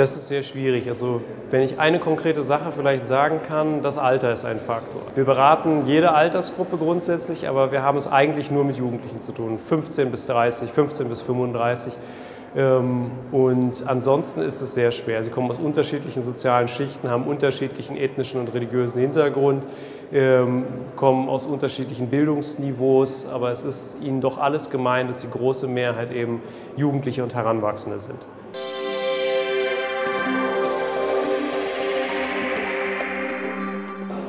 Das ist sehr schwierig. Also wenn ich eine konkrete Sache vielleicht sagen kann, das Alter ist ein Faktor. Wir beraten jede Altersgruppe grundsätzlich, aber wir haben es eigentlich nur mit Jugendlichen zu tun. 15 bis 30, 15 bis 35. Ähm, und ansonsten ist es sehr schwer. Sie kommen aus unterschiedlichen sozialen Schichten, haben unterschiedlichen ethnischen und religiösen Hintergrund, ähm, kommen aus unterschiedlichen Bildungsniveaus, aber es ist ihnen doch alles gemein, dass die große Mehrheit eben Jugendliche und Heranwachsende sind.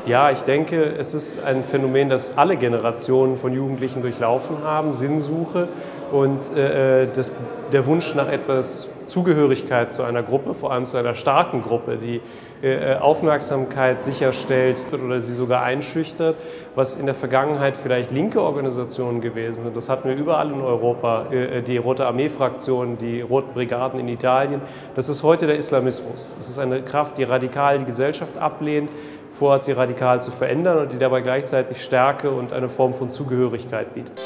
Ja, ich denke, es ist ein Phänomen, das alle Generationen von Jugendlichen durchlaufen haben, Sinnsuche. Und äh, das, der Wunsch nach etwas Zugehörigkeit zu einer Gruppe, vor allem zu einer starken Gruppe, die äh, Aufmerksamkeit sicherstellt oder sie sogar einschüchtert, was in der Vergangenheit vielleicht linke Organisationen gewesen sind. Das hatten wir überall in Europa, äh, die Rote Armee-Fraktion, die Roten Brigaden in Italien. Das ist heute der Islamismus. Es ist eine Kraft, die radikal die Gesellschaft ablehnt, vorhat, sie radikal zu verändern und die dabei gleichzeitig Stärke und eine Form von Zugehörigkeit bietet.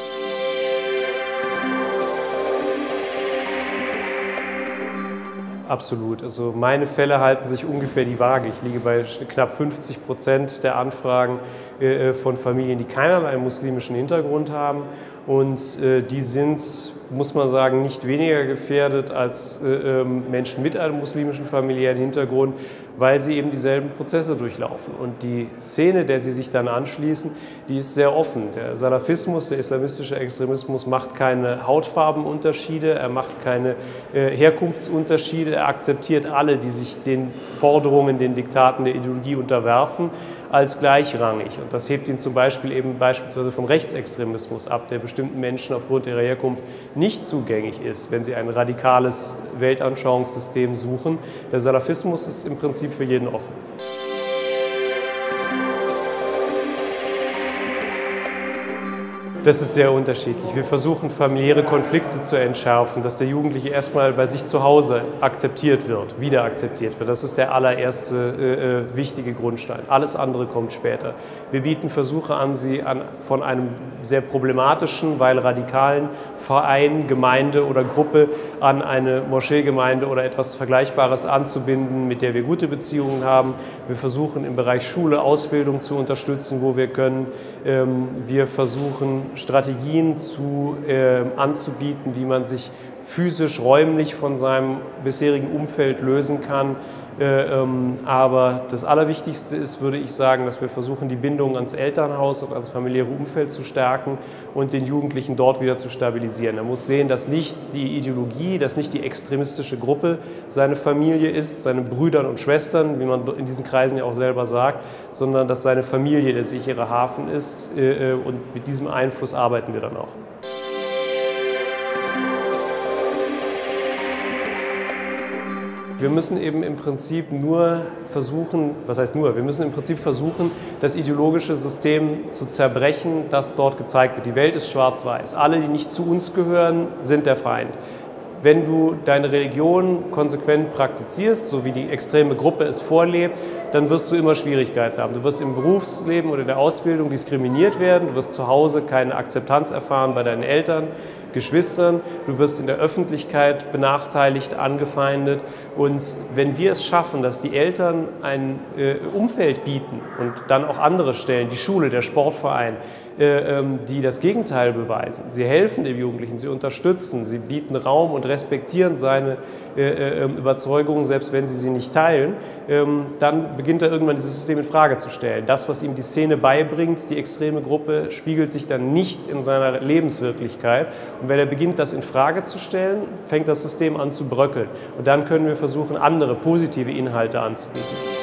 Absolut. Also meine Fälle halten sich ungefähr die Waage. Ich liege bei knapp 50 Prozent der Anfragen äh, von Familien, die keinerlei muslimischen Hintergrund haben. Und äh, die sind, muss man sagen, nicht weniger gefährdet als äh, ähm, Menschen mit einem muslimischen familiären Hintergrund, weil sie eben dieselben Prozesse durchlaufen. Und die Szene, der sie sich dann anschließen, die ist sehr offen. Der Salafismus, der islamistische Extremismus macht keine Hautfarbenunterschiede, er macht keine Herkunftsunterschiede, er akzeptiert alle, die sich den Forderungen, den Diktaten der Ideologie unterwerfen, als gleichrangig. Und das hebt ihn zum Beispiel eben beispielsweise vom Rechtsextremismus ab, der bestimmten Menschen aufgrund ihrer Herkunft nicht zugänglich ist, wenn sie ein radikales Weltanschauungssystem suchen. Der Salafismus ist im Prinzip für jeden offen. Das ist sehr unterschiedlich. Wir versuchen familiäre Konflikte zu entschärfen, dass der Jugendliche erstmal bei sich zu Hause akzeptiert wird, wieder akzeptiert wird. Das ist der allererste äh, äh, wichtige Grundstein. Alles andere kommt später. Wir bieten Versuche an, sie an, von einem sehr problematischen, weil radikalen Verein, Gemeinde oder Gruppe an eine Moscheegemeinde oder etwas Vergleichbares anzubinden, mit der wir gute Beziehungen haben. Wir versuchen im Bereich Schule, Ausbildung zu unterstützen, wo wir können. Ähm, wir versuchen Strategien zu, äh, anzubieten, wie man sich physisch, räumlich von seinem bisherigen Umfeld lösen kann. Äh, ähm, aber das Allerwichtigste ist, würde ich sagen, dass wir versuchen, die Bindung ans Elternhaus und ans familiäre Umfeld zu stärken und den Jugendlichen dort wieder zu stabilisieren. Er muss sehen, dass nicht die Ideologie, dass nicht die extremistische Gruppe seine Familie ist, seine Brüder und Schwestern, wie man in diesen Kreisen ja auch selber sagt, sondern dass seine Familie der sichere Hafen ist äh, äh, und mit diesem Einfluss arbeiten wir dann auch. Wir müssen eben im Prinzip nur versuchen, was heißt nur, wir müssen im Prinzip versuchen, das ideologische System zu zerbrechen, das dort gezeigt wird. Die Welt ist schwarz-weiß. Alle, die nicht zu uns gehören, sind der Feind. Wenn du deine Religion konsequent praktizierst, so wie die extreme Gruppe es vorlebt, dann wirst du immer Schwierigkeiten haben. Du wirst im Berufsleben oder der Ausbildung diskriminiert werden, du wirst zu Hause keine Akzeptanz erfahren bei deinen Eltern, Geschwistern, du wirst in der Öffentlichkeit benachteiligt, angefeindet. Und wenn wir es schaffen, dass die Eltern ein äh, Umfeld bieten und dann auch andere Stellen, die Schule, der Sportverein, äh, ähm, die das Gegenteil beweisen. Sie helfen dem Jugendlichen, sie unterstützen, sie bieten Raum und respektieren seine äh, ähm, Überzeugungen, selbst wenn sie sie nicht teilen, ähm, dann beginnt er irgendwann dieses System in Frage zu stellen. Das, was ihm die Szene beibringt, die extreme Gruppe, spiegelt sich dann nicht in seiner Lebenswirklichkeit. Und wenn er beginnt, das in Frage zu stellen, fängt das System an zu bröckeln. Und dann können wir versuchen, andere positive Inhalte anzubieten.